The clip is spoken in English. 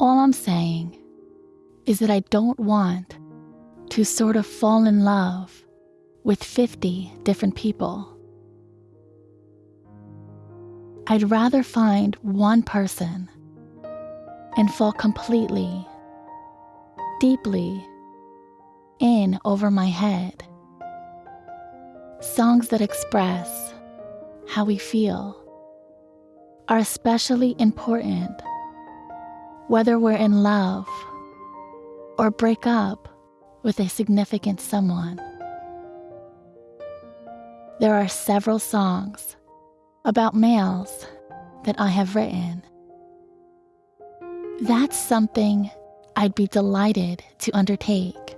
All I'm saying is that I don't want to sort of fall in love with 50 different people. I'd rather find one person and fall completely, deeply in over my head. Songs that express how we feel are especially important whether we're in love or break up with a significant someone. There are several songs about males that I have written. That's something I'd be delighted to undertake.